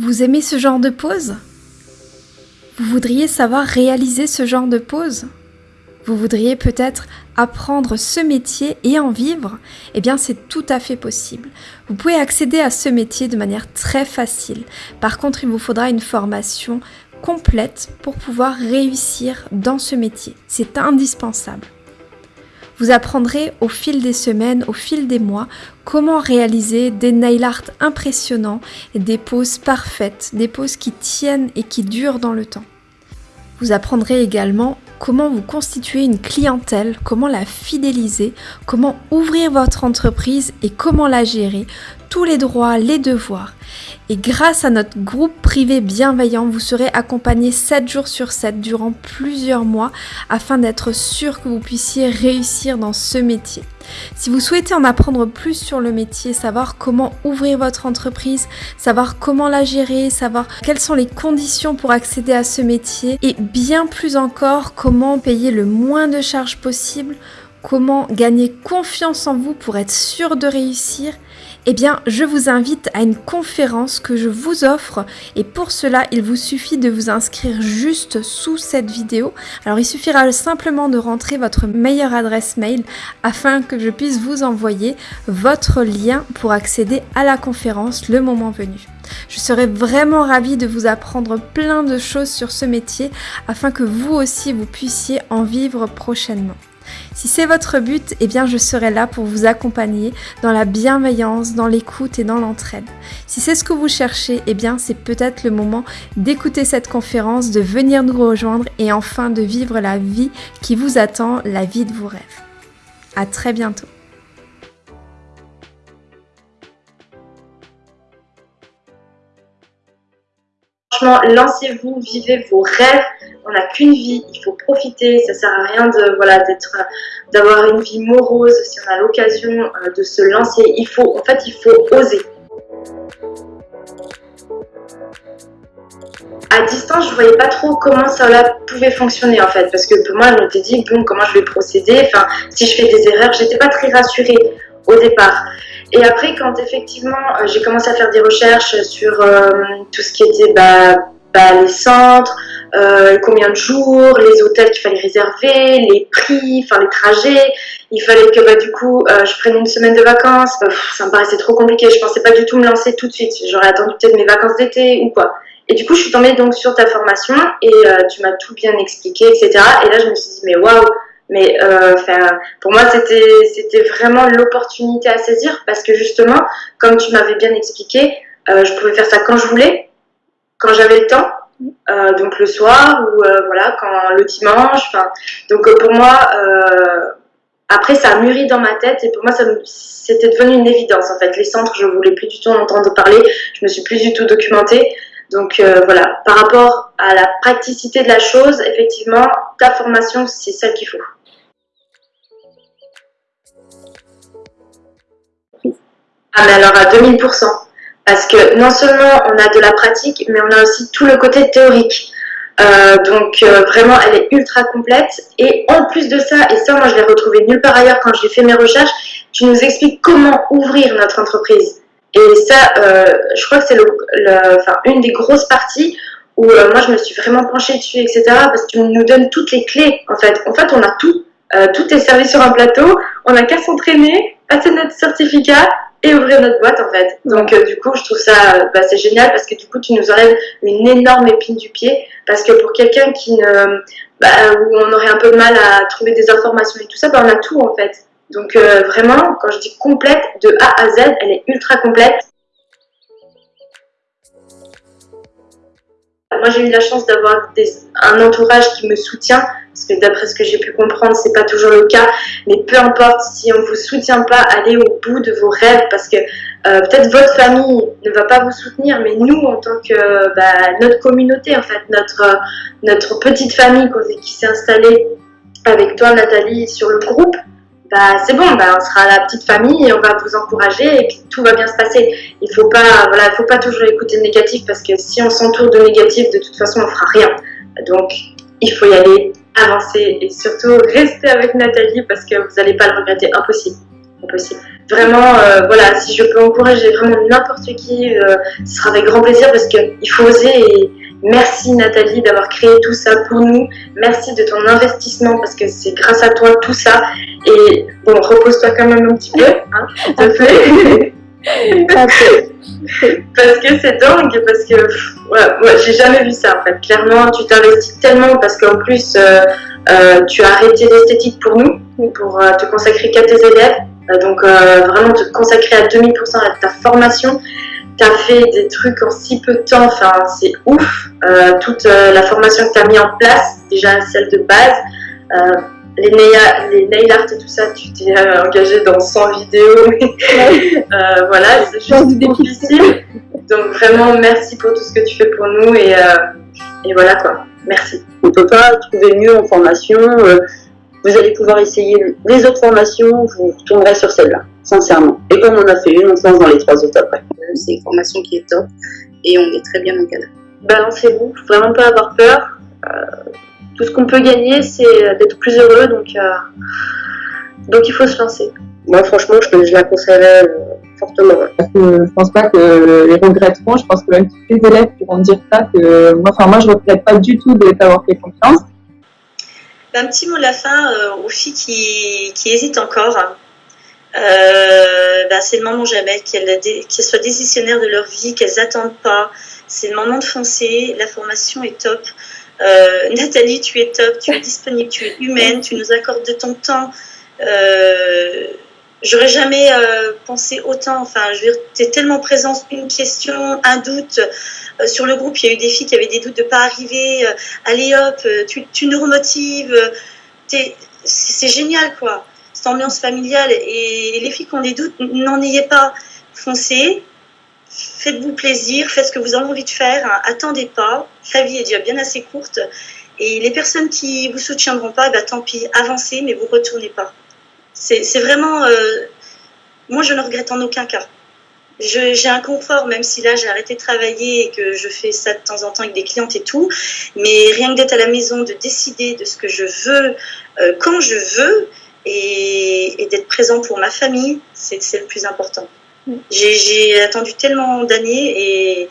Vous aimez ce genre de pause Vous voudriez savoir réaliser ce genre de pause Vous voudriez peut-être apprendre ce métier et en vivre? Eh bien c'est tout à fait possible. Vous pouvez accéder à ce métier de manière très facile. Par contre, il vous faudra une formation complète pour pouvoir réussir dans ce métier. C'est indispensable. Vous apprendrez au fil des semaines, au fil des mois, comment réaliser des nail art impressionnants des poses parfaites, des poses qui tiennent et qui durent dans le temps. Vous apprendrez également comment vous constituer une clientèle, comment la fidéliser, comment ouvrir votre entreprise et comment la gérer, tous les droits, les devoirs. Et grâce à notre groupe privé bienveillant, vous serez accompagné 7 jours sur 7 durant plusieurs mois afin d'être sûr que vous puissiez réussir dans ce métier. Si vous souhaitez en apprendre plus sur le métier, savoir comment ouvrir votre entreprise, savoir comment la gérer, savoir quelles sont les conditions pour accéder à ce métier et bien plus encore comment payer le moins de charges possible, comment gagner confiance en vous pour être sûr de réussir, eh bien, je vous invite à une conférence que je vous offre et pour cela, il vous suffit de vous inscrire juste sous cette vidéo. Alors, il suffira simplement de rentrer votre meilleure adresse mail afin que je puisse vous envoyer votre lien pour accéder à la conférence le moment venu. Je serai vraiment ravie de vous apprendre plein de choses sur ce métier afin que vous aussi vous puissiez en vivre prochainement. Si c'est votre but, eh bien je serai là pour vous accompagner dans la bienveillance, dans l'écoute et dans l'entraide. Si c'est ce que vous cherchez, eh bien c'est peut-être le moment d'écouter cette conférence, de venir nous rejoindre et enfin de vivre la vie qui vous attend, la vie de vos rêves. À très bientôt. Franchement, lancez-vous, vivez vos rêves. On n'a qu'une vie, il faut profiter. Ça sert à rien de voilà d'être, d'avoir une vie morose. Si on a l'occasion euh, de se lancer, il faut, en fait, il faut oser. À distance, je voyais pas trop comment ça pouvait fonctionner en fait, parce que pour moi, je m'étais dit bon, comment je vais procéder? Enfin, si je fais des erreurs, j'étais pas très rassurée au départ. Et après, quand effectivement euh, j'ai commencé à faire des recherches sur euh, tout ce qui était bah, bah, les centres, euh, combien de jours, les hôtels qu'il fallait réserver, les prix, enfin les trajets, il fallait que bah, du coup je prenne une semaine de vacances. ça me paraissait trop compliqué, je pensais pas du tout me lancer tout de suite. J'aurais attendu peut-être mes vacances d'été ou quoi. Et du coup, je suis tombée donc sur ta formation et tu m'as tout bien expliqué, etc. Et là, je me suis dit, mais waouh, mais euh, pour moi, c'était vraiment l'opportunité à saisir parce que justement, comme tu m'avais bien expliqué, euh, je pouvais faire ça quand je voulais, quand j'avais le temps, euh, donc le soir ou euh, voilà, quand le dimanche. Donc euh, pour moi, après ça a mûri dans ma tête et pour moi, c'était devenu une évidence en fait. Les centres, je voulais plus du tout en entendre parler, je me suis plus du tout documentée. Donc euh, voilà, par rapport à la praticité de la chose, effectivement, ta formation, c'est celle qu'il faut. Ah mais alors à 2000%. Parce que non seulement on a de la pratique, mais on a aussi tout le côté théorique. Euh, donc euh, vraiment, elle est ultra complète. Et en plus de ça, et ça moi je l'ai retrouvé nulle part ailleurs quand j'ai fait mes recherches, tu nous expliques comment ouvrir notre entreprise. Et ça, euh, je crois que c'est le, enfin, une des grosses parties où moi je me suis vraiment penchée dessus, etc. Parce que tu nous donnes toutes les clés. En fait, en fait on a tout. tout est servi sur un plateau. On n'a qu'à s'entraîner, passer notre certificat et ouvrir notre boîte en fait. Donc euh, du coup, je trouve ça bah, c'est génial parce que du coup, tu nous enlèves une énorme épine du pied parce que pour quelqu'un qui ne bah, où on aurait un peu de mal à trouver des informations et tout ça, bah, on a tout en fait. Donc euh, vraiment, quand je dis complète de A à Z, elle est ultra complète. Moi, j'ai eu la chance d'avoir un entourage qui me soutient, parce que d'après ce que j'ai pu comprendre, c'est pas toujours le cas. Mais peu importe, si on vous soutient pas, allez au bout de vos rêves, parce que euh, peut-être votre famille ne va pas vous soutenir, mais nous, en tant que bah, notre communauté, en fait, notre notre petite famille qui s'est installée avec toi, Nathalie, sur le groupe, bah, c'est bon, bah, on sera la petite famille et on va vous encourager et tout va bien se passer. Il faut voilà, faut pas toujours écouter le négatif parce que si on s'entoure de négatif, de toute façon, on fera rien. Donc, il faut y aller, avancer et surtout rester avec Nathalie parce que vous n'allez pas le regretter, impossible. possible. Vraiment, euh, voilà, si je peux encourager vraiment n'importe qui, euh, ce sera avec grand plaisir parce qu'il faut oser et merci Nathalie d'avoir créé tout ça pour nous. Merci de ton investissement parce que c'est grâce à toi tout ça. Et bon, repose-toi quand même un petit peu, hein, s'il te plaît. parce que c'est dingue, parce que ouais, j'ai jamais vu ça en fait. Clairement, tu t'investis tellement parce qu'en plus, euh, euh, tu as arrêté l'esthétique pour nous, pour euh, te consacrer qu'à tes élèves. donc vraiment te consacrer à 2000% à ta formation. Tu as fait des trucs en si peu de temps, enfin c'est ouf. toute la formation que tu as mis en place, déjà celle de base les nail, les nail art et tout ça, tu t'es engagé dans 100 vidéos. euh, voilà, c'est juste difficile. Donc vraiment, merci pour tout ce que tu fais pour nous et, euh, et voilà quoi. Merci. On ne peut pas trouver mieux en formation. Euh, vous allez pouvoir essayer les autres formations, vous retournerez sur celle-là, sincèrement. Et comme on a fait une, on se lance dans les trois autres après. Euh, c'est une formation qui est top et on est très bien encadré. Balancez-vous, faut vraiment pas avoir peur. Tout ce qu'on peut gagner, c'est d'être plus heureux, donc, donc il faut se lancer. Moi, franchement, je, je la conseillerais fortement. Parce que je pense pas que les regretteront, je pense que même tous les élèves pourront dire ça, que moi, enfin, moi je regrette pas du tout de t'avoir fait confiance. Un petit mot de la fin euh, aux filles qui, qui hésitent encore. Euh, bah, c'est le moment jamais qu'elles soient décisionnaires de leur vie, qu'elles n'attendent pas. C'est le moment de foncer. La formation est top. Euh, Nathalie, tu es top, tu es disponible, tu es humaine, tu nous accordes de ton temps. Euh, J'aurais jamais euh, pensé autant. Enfin, dire, es tellement présente. Une question, un doute. Sur le groupe, il y a eu des filles qui avaient des doutes de pas arriver. Allez hop, tu, tu nous remotives. C'est génial, quoi. Cette ambiance familiale. Et, les filles qui ont des doutes, n'en ayez pas. Foncez. Faites-vous plaisir. Faites ce que vous avez envie de faire. Attendez pas. La vie est déjà bien assez courte. Et les personnes qui vous soutiendront pas, bah, tant pis. Avancez, mais vous retournez pas. C'est vraiment. Euh, moi, je ne regrette en aucun cas. J'ai un confort, même si là j'ai arrêté de travailler et que je fais ça de temps en temps avec des clientes et tout. Mais rien que d'être à la maison, de décider de ce que je veux, euh, quand je veux, et, d'être présent pour ma famille, c'est le plus important. J'ai attendu tellement d'années et,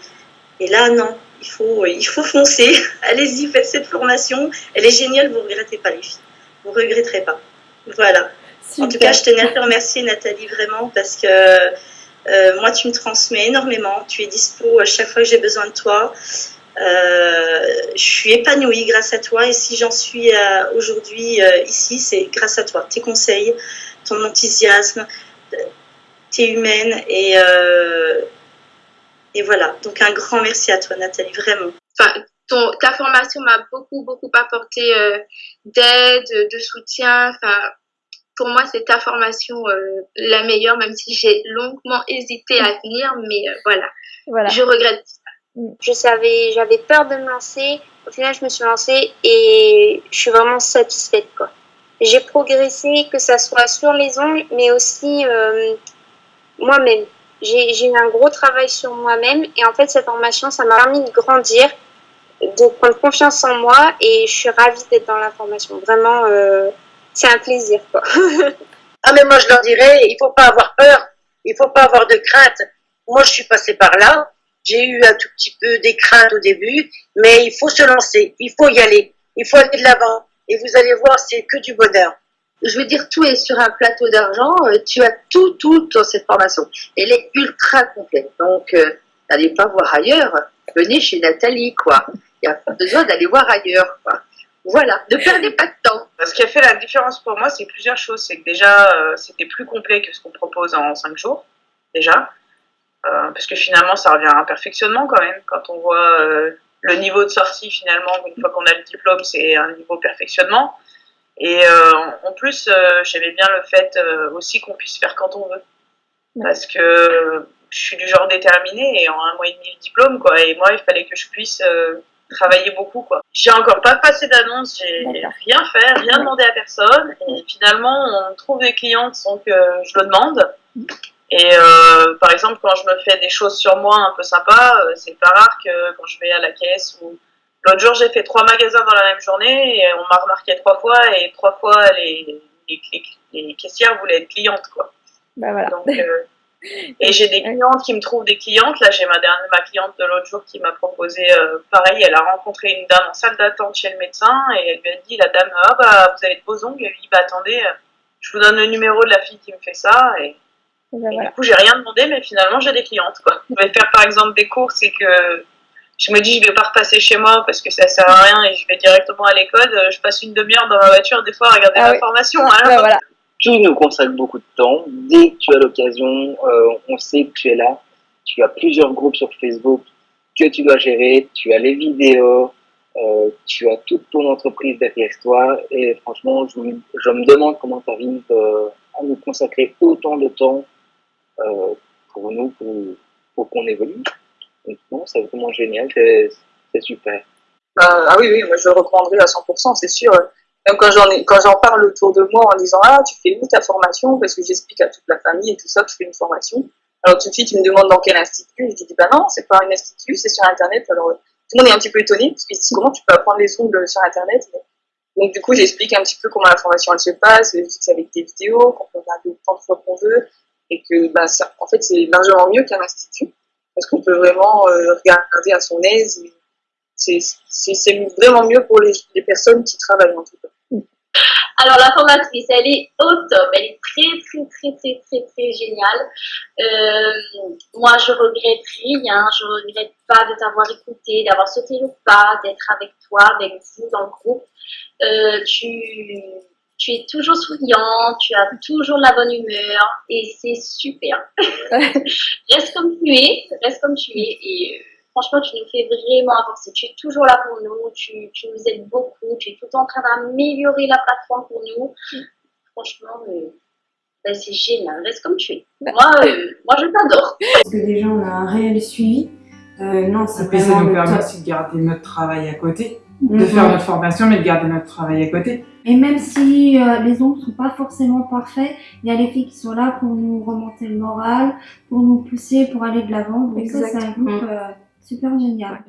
et, là, non, il faut, il faut foncer. Allez-y, faites cette formation. Elle est géniale, vous ne regrettez pas les filles. Vous ne regretterez pas. Voilà. En tout cas, je tenais à te remercier, Nathalie, vraiment, parce que euh, moi, tu me transmets énormément. Tu es dispo à chaque fois que j'ai besoin de toi. Euh, je suis épanouie grâce à toi et si j'en suis euh, aujourd'hui ici, c'est grâce à toi. Tes conseils, ton enthousiasme, humaine et, et voilà. Donc un grand merci à toi, Nathalie, vraiment. Enfin, ton, ta formation m'a beaucoup, beaucoup apporté d'aide, de soutien. Enfin, pour moi, c'est ta formation euh, la meilleure, même si j'ai longuement hésité à venir, mais euh, voilà. voilà. Je regrette. Je savais, j'avais peur de me lancer. Au final, je me suis lancée et je suis vraiment satisfaite, quoi. J'ai progressé, que ça soit sur les ongles, mais aussi euh, moi-même. J'ai eu un gros travail sur moi-même et en fait, cette formation, ça m'a permis de grandir, de prendre confiance en moi et je suis ravie d'être dans la formation. Vraiment, c'est un plaisir. Quoi. ah mais moi je leur dirais, il faut pas avoir peur, il faut pas avoir de crainte. Moi je suis passée par là, j'ai eu un tout petit peu des craintes au début, mais il faut se lancer, il faut y aller, il faut aller de l'avant. Et vous allez voir, c'est que du bonheur. Je veux dire, tout est sur un plateau d'argent. Euh, tu as tout, tout dans cette formation. Elle est ultra complète. Donc, euh, n'allez pas voir ailleurs. Venez chez Nathalie, quoi. Il n'y a pas besoin d'aller voir ailleurs, quoi. Voilà, ne perdez pas de temps. Ce qui a fait la différence pour moi, c'est plusieurs choses. C'est que déjà, euh, c'était plus complet que ce qu'on propose en 5 jours, déjà. Parce que finalement, ça revient à un perfectionnement quand même. Quand on voit le niveau de sortie, finalement, une fois qu'on a le diplôme, c'est un niveau perfectionnement. Et en plus, j'aimais bien le fait aussi qu'on puisse faire quand on veut. Parce que je suis du genre déterminé et en un mois et demi le diplôme, quoi. Et moi, il fallait que je puisse travailler beaucoup quoi. J'ai encore pas passé d'annonce, j'ai rien fait, rien demandé à personne et finalement on trouve des clientes sans que je le demande. Et euh, par exemple quand je me fais des choses sur moi un peu sympas, euh, c'est pas rare que quand je vais à la caisse ou l'autre jour j'ai fait trois magasins dans la même journée et on m'a remarqué trois fois et trois fois les, les, les caissières voulaient être clientes quoi. Bah voilà. Donc, euh, et j'ai des clientes qui me trouvent des clientes. Là, j'ai ma dernière, ma cliente de l'autre jour qui m'a proposé, euh, pareil, elle a rencontré une dame en salle d'attente chez le médecin et elle lui a dit, la dame, ah bah, vous avez de beaux ongles. Elle lui dit, bah attendez, euh, je vous donne le numéro de la fille qui me fait ça. Et, Et bah et voilà. du coup, j'ai rien demandé, mais finalement, j'ai des clientes, quoi. Je vais faire, par exemple, des courses et que je me dis, je vais pas repasser chez moi parce que ça sert à rien et je vais directement à l'école. Euh, Je passe une demi-heure dans ma voiture, des fois, à regarder Ah la oui. formation. Voilà. Tu nous consacres beaucoup de temps. Dès que tu as l'occasion, euh, on sait que tu es là. Tu as plusieurs groupes sur Facebook que tu dois gérer. Tu as les vidéos. euh, tu as toute ton entreprise derrière toi. Et franchement, je, me- je me demande comment tu arrives euh, à nous consacrer autant de temps euh, pour nous, pour, pour qu'on évolue. Non, c'est vraiment génial. C'est super. Ah, ah oui, oui, moi je le reprendrai à 100%, c'est sûr. Même quand j'en quand j'en parle autour de moi en disant Ah, tu fais où ta formation? Parce que j'explique à toute la famille et tout ça que je fais une formation. Alors tout de suite, ils me demandent dans quel institut. Je dis Bah non, c'est pas un institut, c'est sur Internet. Alors tout le monde est un petit peu étonné parce qu'ils se disent Comment tu peux apprendre les ongles sur Internet? Donc du coup, j'explique un petit peu comment la formation elle se passe. Je dis que c'est avec des vidéos, qu'on peut regarder autant de fois qu'on veut. Et que bah, en fait, c'est largement mieux qu'un institut. Parce qu'on peut vraiment euh, regarder à son aise. c'est vraiment mieux pour les, les personnes qui travaillent en tout cas. Alors la formatrice, elle est au top, elle est très très très très très très géniale. Euh, moi je regrette rien, je regrette pas de t'avoir écouté, d'avoir sauté le pas, d'être avec toi, avec vous dans le groupe. Euh, tu, tu es toujours souriant, tu as toujours de la bonne humeur et c'est super. reste comme tu es, reste comme tu es et euh, franchement tu nous fais vraiment avancer. Tu es toujours là pour nous, tu, tu nous aides beaucoup, tu es tout le temps en train d'améliorer la plateforme pour nous. Franchement, euh, ben, c'est génial, reste comme tu es. Moi, euh, moi je t'adore. Parce que déjà on a un réel suivi. Euh, non, c'est puis ça nous permet aussi de garder notre travail à côté, de Mhm. faire notre formation, mais de garder notre travail à côté. Et même si euh, les ongles sont pas forcément parfaits, il y a les filles qui sont là pour nous remonter le moral, pour nous pousser, pour aller de l'avant. Donc ça, c'est un groupe euh, super génial.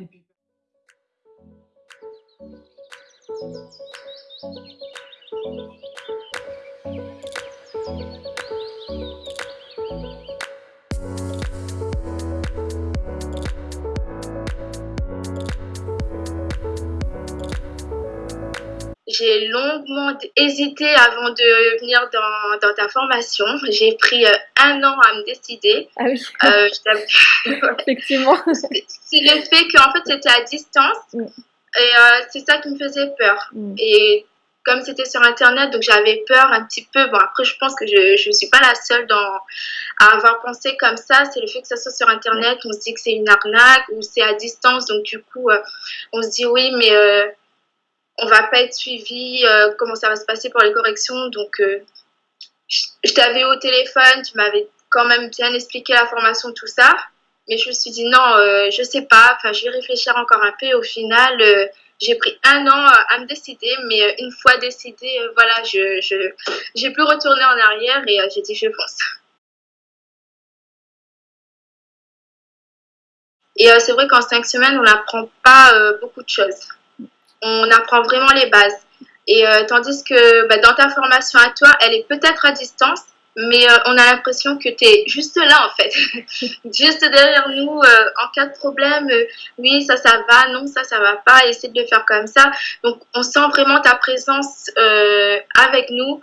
J'ai longuement hésité avant de venir dans, dans ta formation. J'ai pris euh, un an à me décider. Ah oui. Euh, je Effectivement. c'est le fait qu'en fait c'était à distance Mm. et euh, c'est ça qui me faisait peur. Mm. Et comme c'était sur internet, donc j'avais peur un petit peu. Bon, après, je pense que je ne suis pas la seule dans, à avoir pensé comme ça. C'est le fait que ça soit sur internet, on se dit que c'est une arnaque ou c'est à distance. Donc, du coup, euh, on se dit oui, mais euh, on va pas être suivi. euh, comment ça va se passer pour les corrections Donc, euh, je, t'avais au téléphone, tu m'avais quand même bien expliqué la formation, tout ça. Mais je me suis dit non, euh, je sais pas, enfin je vais réfléchir encore un peu. Au final, euh, j'ai pris un an euh, à me décider, mais euh, une fois décidé, voilà, je je j'ai plus retourné en arrière et j'ai dit je fonce. Et c'est vrai qu'en cinq semaines, on n'apprend pas beaucoup de choses. On apprend vraiment les bases. Et euh, tandis que bah, dans ta formation à toi, elle est peut-être à distance, mais euh, on a l'impression que tu es juste là en fait, juste derrière nous euh, en cas de problème. oui, ça, ça va, non, ça, ça va pas, essaie de le faire comme ça. Donc, on sent vraiment ta présence avec nous.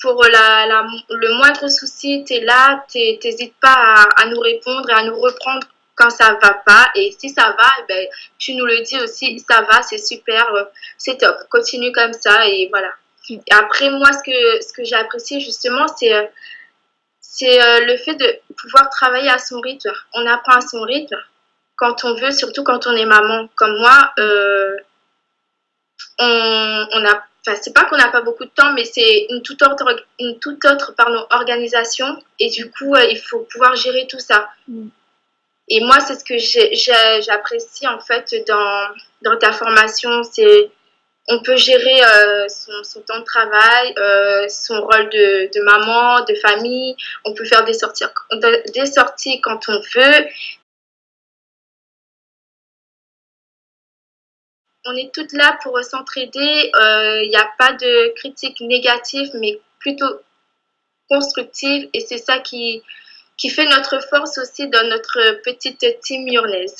Pour le moindre souci, tu es là, t'hé- t'hésites pas à nous répondre et à nous reprendre quand ça va pas. Et si ça va, eh ben, tu nous le dis aussi, ça va, c'est super, c'est top, continue comme ça et voilà. Après, moi, ce que, ce que j'ai apprécié justement, c'est euh, c'est euh, le fait de pouvoir travailler à son rythme. On apprend à son rythme quand on veut, surtout quand on est maman. Comme moi, euh, on, on a, c'est pas qu'on n'a pas beaucoup de temps, mais c'est une toute autre, une toute autre pardon, organisation. Et du coup, euh, il faut pouvoir gérer tout ça. Et moi, c'est ce que j'apprécie en fait dans, ta formation. C'est on peut gérer euh, son, temps de travail, euh, son rôle de, maman, de famille. On peut faire des sorties, quand on veut. On est toutes là pour s'entraider. Il n'y a pas de critique négative, mais plutôt constructive et c'est ça qui, qui fait notre force aussi dans notre petite team murnaise.